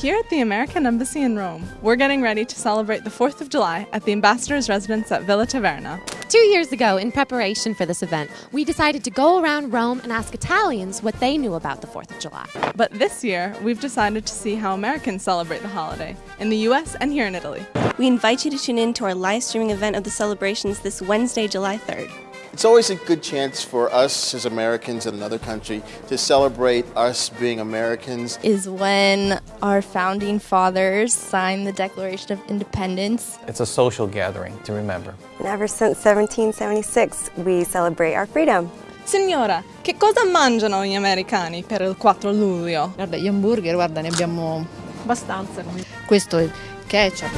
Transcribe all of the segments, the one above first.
Here at the American Embassy in Rome, we're getting ready to celebrate the 4th of July at the ambassador's residence at Villa Taverna. Two years ago, in preparation for this event, we decided to go around Rome and ask Italians what they knew about the 4th of July. But this year, we've decided to see how Americans celebrate the holiday in the US and here in Italy. We invite you to tune in to our live streaming event of the celebrations this Wednesday, July 3rd. It's always a good chance for us as Americans in another country to celebrate us being Americans. Is when our founding fathers signed the Declaration of Independence. It's a social gathering to remember. And ever since 1776, we celebrate our freedom. Signora, che cosa mangiano gli americani per il 4 luglio? Guarda, gli hamburger, guarda, ne abbiamo abbastanza. Questo è il ketchup,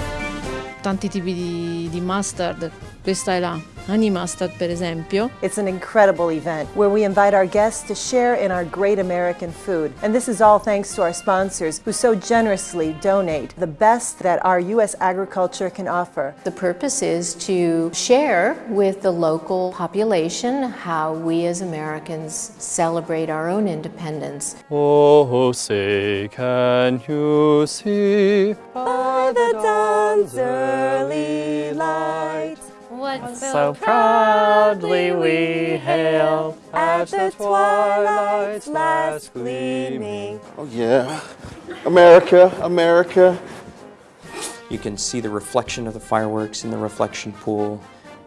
tanti tipi di, di mustard, questa è la honey mustard per esempio. It's an incredible event where we invite our guests to share in our great American food. And this is all thanks to our sponsors who so generously donate the best that our U.S. agriculture can offer. The purpose is to share with the local population how we as Americans celebrate our own independence. Oh, say can you see by the dawn's early light what so proudly we hail at the twilight's last gleaming. Oh yeah, America, America. You can see the reflection of the fireworks in the reflection pool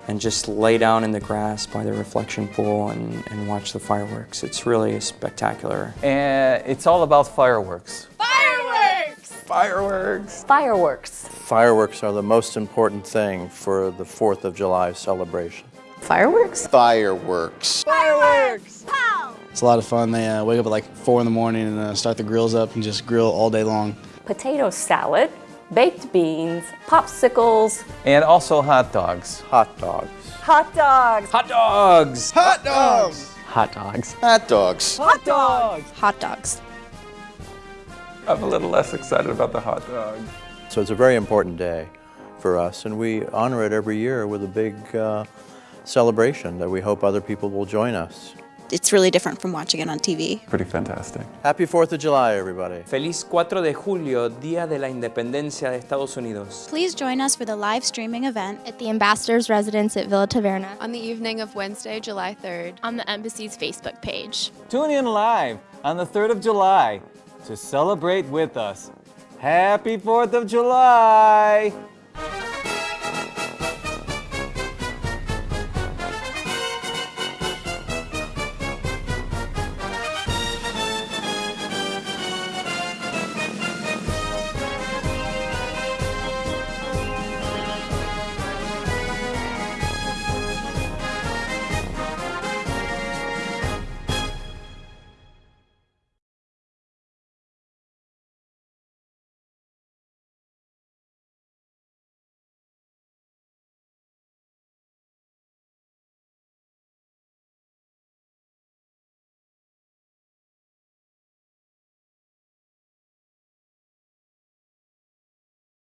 and just lay down in the grass by the reflection pool and, and watch the fireworks. It's really spectacular. And it's all about fireworks. Fireworks! Fireworks! Fireworks. Fireworks are the most important thing for the 4th of July celebration. Fireworks? Fireworks. Fireworks! Pow! It's a lot of fun. They uh, wake up at like 4 in the morning and uh, start the grills up and just grill all day long. Potato salad, baked beans, popsicles. And also hot dogs. Hot dogs. Hot dogs! Hot dogs! Hot dogs! Hot dogs. Hot dogs. Hot dogs! Hot dogs. I'm a little less excited about the hot dog. So it's a very important day for us, and we honor it every year with a big uh, celebration that we hope other people will join us. It's really different from watching it on TV. Pretty fantastic. Happy 4th of July, everybody. Feliz 4 de Julio, Día de la Independencia de Estados Unidos. Please join us for the live streaming event At the ambassador's residence at Villa Taverna. On the evening of Wednesday, July 3rd, on the embassy's Facebook page. Tune in live on the 3rd of July to celebrate with us. Happy 4th of July!